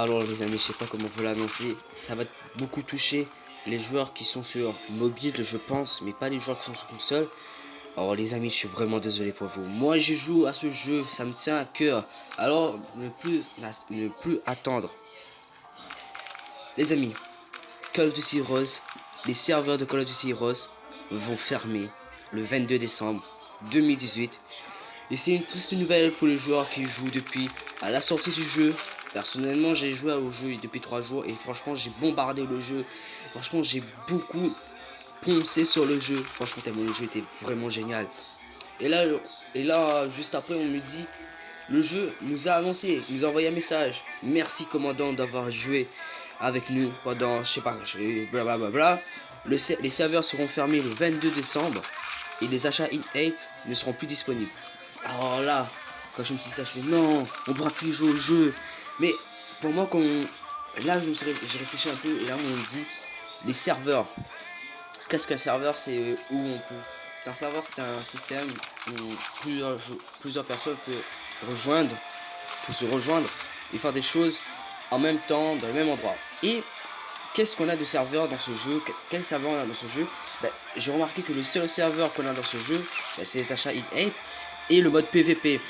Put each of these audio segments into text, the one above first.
Alors les amis, je sais pas comment vous l'annoncer, ça va beaucoup toucher les joueurs qui sont sur mobile, je pense, mais pas les joueurs qui sont sur console. Alors les amis, je suis vraiment désolé pour vous. Moi, je joue à ce jeu, ça me tient à cœur. Alors, ne plus, ne plus attendre. Les amis, Call of Duty Heroes, les serveurs de Call of Duty Heroes vont fermer le 22 décembre 2018. Et c'est une triste nouvelle pour les joueurs qui jouent depuis à la sortie du jeu. Personnellement, j'ai joué au jeu depuis 3 jours et franchement, j'ai bombardé le jeu. Franchement, j'ai beaucoup poncé sur le jeu. Franchement, tellement le jeu était vraiment génial. Et là, juste après, on me dit, le jeu nous a annoncé, nous a envoyé un message. Merci commandant d'avoir joué avec nous pendant, je sais pas, blablabla. Le, les serveurs seront fermés le 22 décembre et les achats EA ne seront plus disponibles. Alors là, quand je me dit ça, je fais non, on pourra plus jouer au jeu. Mais pour moi, quand là, je j'ai réfléchi un peu et là, on me dit les serveurs. Qu'est-ce qu'un serveur C'est où on peut. C'est un serveur, c'est un système où plusieurs, personnes peuvent rejoindre, se rejoindre et faire des choses en même temps dans le même endroit. Et qu'est-ce qu'on a de serveur dans ce jeu? Quel serveur on a dans ce jeu? Ben, J'ai remarqué que le seul serveur qu'on a dans ce jeu, ben, c'est les achats e et le mode PVP.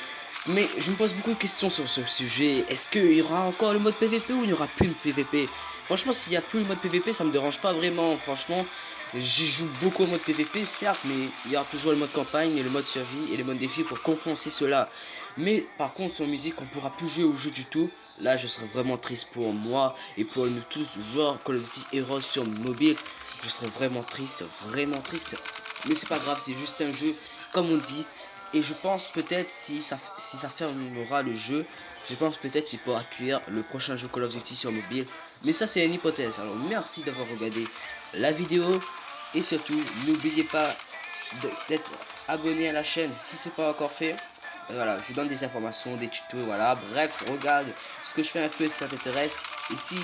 Mais je me pose beaucoup de questions sur ce sujet. Est-ce qu'il y aura encore le mode PVP ou il n'y aura plus le PVP Franchement, s'il n'y a plus le mode PVP, ça me dérange pas vraiment. Franchement, j'y joue beaucoup au mode PVP, certes, mais il y aura toujours le mode campagne le mode survie et le mode défi pour compenser cela. Mais par contre, sur musique, on pourra plus jouer au jeu du tout. Là, je serais vraiment triste pour moi et pour nous tous, joueurs Call of Duty Heroes sur mobile. Je serais vraiment triste, vraiment triste. Mais c'est pas grave, c'est juste un jeu, comme on dit, et je pense peut-être si ça, si ça fermera le jeu, je pense peut-être qu'il pourra accueillir le prochain jeu Call of Duty sur mobile. Mais ça c'est une hypothèse. Alors merci d'avoir regardé la vidéo. Et surtout, n'oubliez pas d'être abonné à la chaîne si c'est pas encore fait. Voilà, je vous donne des informations, des tutos, voilà. Bref, regarde ce que je fais un peu si ça t'intéresse. Et si